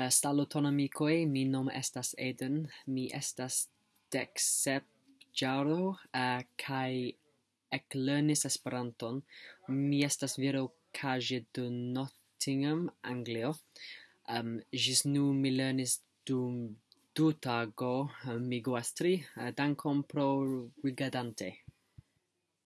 Eh, Salotonamicoe, mi nom estas Eden, mi estas dec sep jaro, eh, uh, kai eclernis Esperanton. Mi estas viro cage de Nottingham, Anglio. Um, gis nu mi lernis dum du tago, um, mi goas tri, uh, dankon pro rigadante.